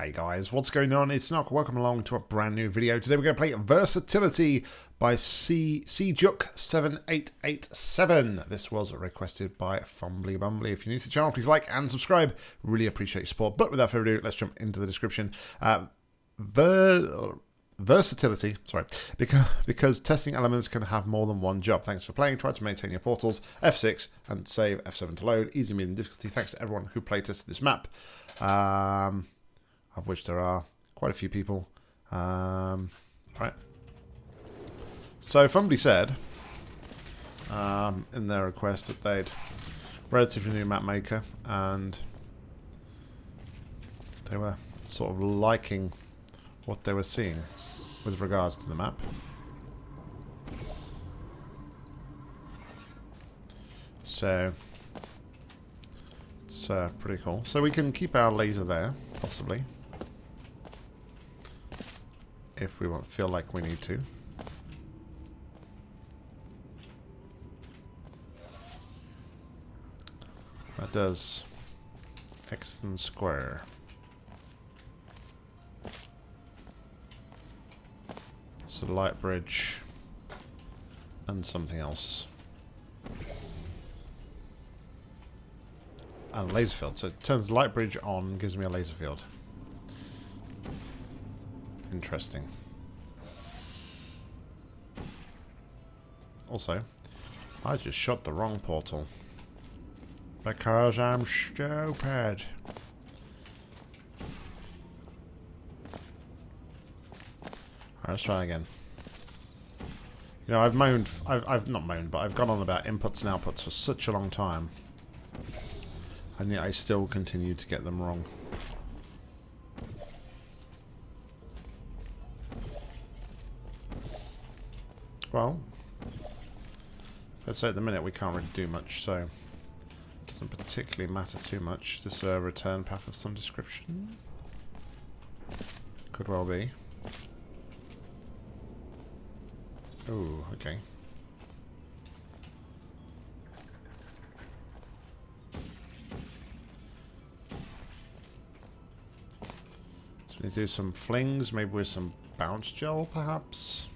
Hey guys, what's going on? It's Nock. Welcome along to a brand new video. Today we're going to play Versatility by C Cjuk7887. This was requested by Fumbly Bumbly. If you're new to the channel, please like and subscribe. Really appreciate your support. But without further ado, let's jump into the description. Uh, ver versatility, sorry, because, because testing elements can have more than one job. Thanks for playing. Try to maintain your portals. F6 and save F7 to load. Easy, medium difficulty. Thanks to everyone who playtested this map. Um, of which there are quite a few people. Um, right. So Fumbly said um, in their request that they'd relatively new map maker and they were sort of liking what they were seeing with regards to the map. So it's uh, pretty cool. So we can keep our laser there, possibly if we won't feel like we need to. That does X and square. So light bridge and something else. And laser field. So it turns light bridge on, gives me a laser field. Interesting. Also, I just shot the wrong portal. Because I'm stupid. Right, let's try again. You know, I've moaned, I've, I've not moaned, but I've gone on about inputs and outputs for such a long time. And yet I still continue to get them wrong. Well, let's say at the minute we can't really do much, so it doesn't particularly matter too much. This a return path of some description? Could well be. Oh, okay. So we do some flings, maybe with some bounce gel, perhaps?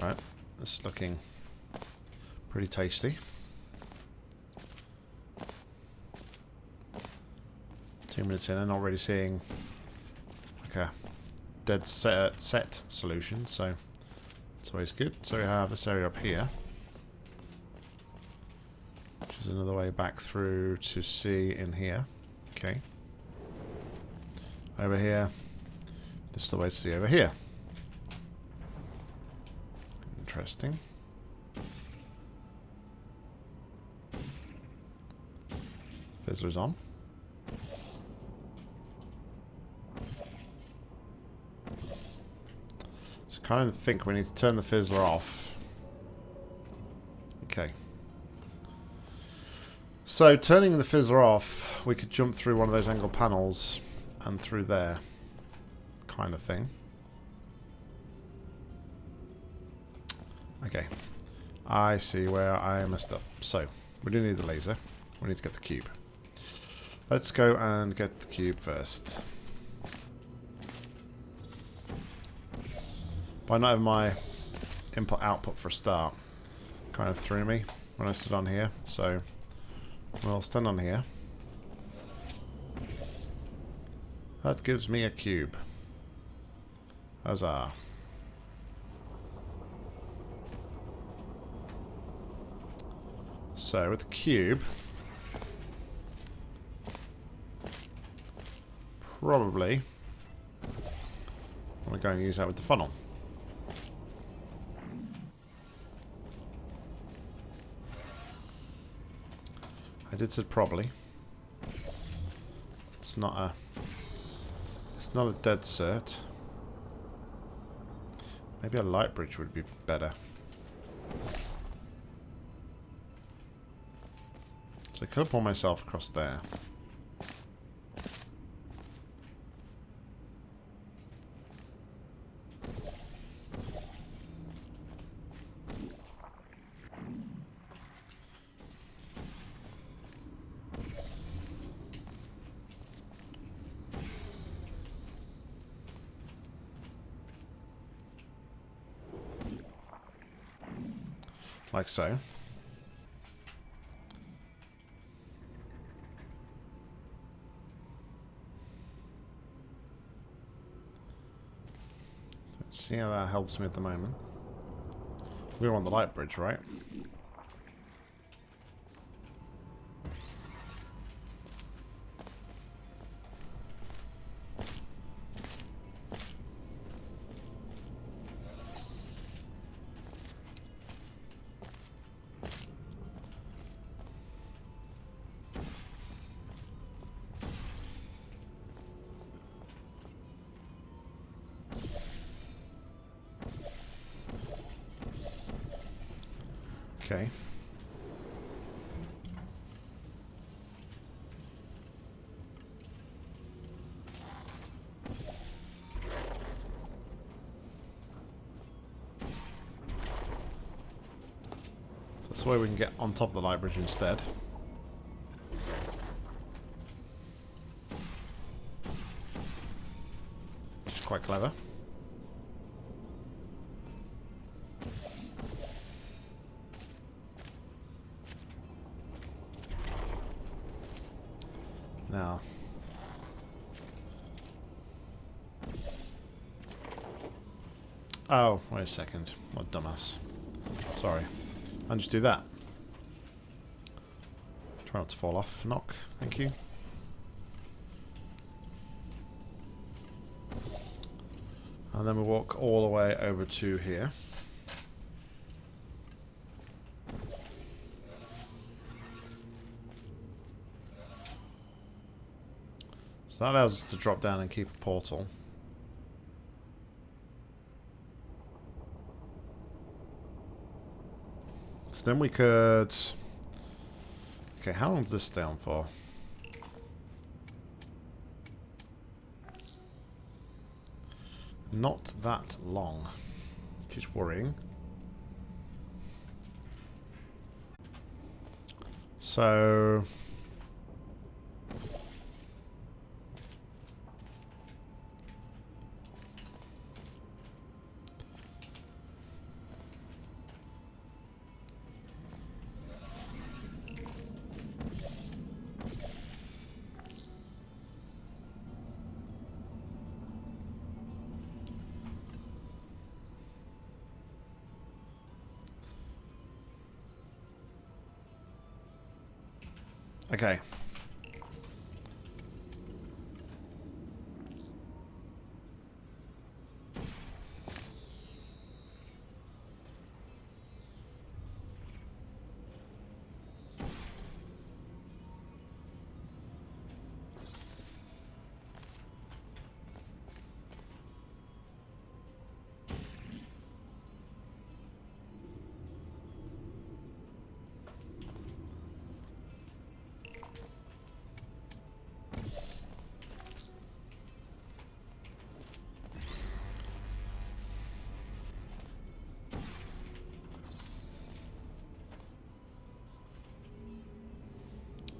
Alright, this is looking pretty tasty. Two minutes in and I'm already seeing like a dead set, set solution, so it's always good. So we have this area up here, which is another way back through to see in here. Okay. Over here, this is the way to see over here. Interesting. On. So kind of think we need to turn the fizzler off. Okay. So turning the fizzler off, we could jump through one of those angle panels and through there kind of thing. Okay. I see where I messed up. So, we do need the laser. We need to get the cube. Let's go and get the cube first. By not having my input output for a start, kind of threw me when I stood on here. So, we'll stand on here. That gives me a cube. Huzzah. So with the cube, probably I'm going to use that with the funnel. I did say probably. It's not a it's not a dead cert. Maybe a light bridge would be better. So I could pull myself across there. Like so. See how that helps me at the moment. We're on the light bridge, right? Okay. That's way we can get on top of the light bridge instead. Which is quite clever. Oh, wait a second. What dumbass. Sorry. I'll just do that. Try not to fall off. Knock. Thank you. And then we walk all the way over to here. So that allows us to drop down and keep a portal. So then we could... Okay, how long does this on for? Not that long. Which is worrying. So... Okay.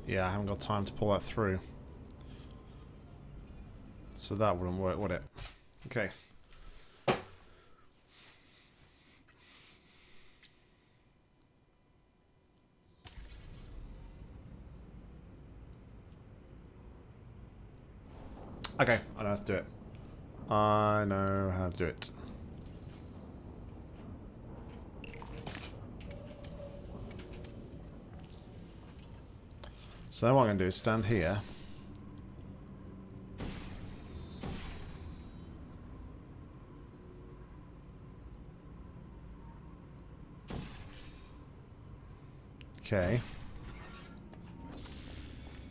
Yeah, I haven't got time to pull that through. So that wouldn't work, would it? Okay. Okay, I know how to do it. I know how to do it. So then what I'm going to do is stand here. Okay.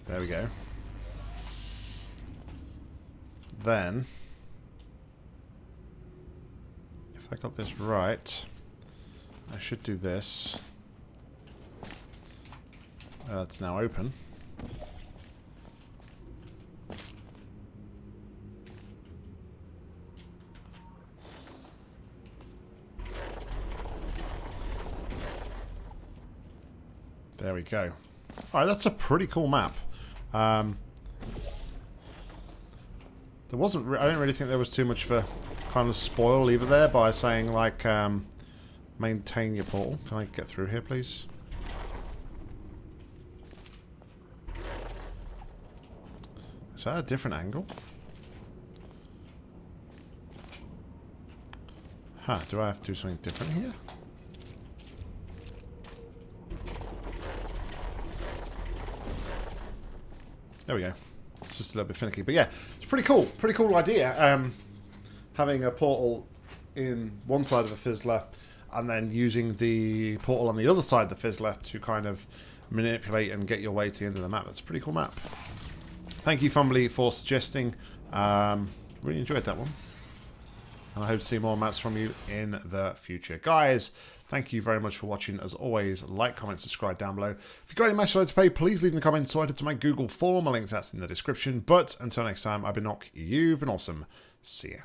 There we go. Then, if I got this right, I should do this. Uh, it's now open. Go. Alright, that's a pretty cool map. Um, there wasn't... I don't really think there was too much for kind of spoil either there by saying, like, um, maintain your portal. Can I get through here, please? Is that a different angle? Huh, do I have to do something different here? There we go. It's just a little bit finicky. But yeah, it's pretty cool. Pretty cool idea. Um, having a portal in one side of a fizzler and then using the portal on the other side of the fizzler to kind of manipulate and get your way to the end of the map. That's a pretty cool map. Thank you, Fumbly, for suggesting. Um, really enjoyed that one. And I hope to see more maps from you in the future. Guys, thank you very much for watching. As always, like, comment, subscribe down below. If you've got any match to pay, please leave in the comments so I to my Google form. A link to that's in the description. But until next time, I've been Nock. You've been awesome. See ya.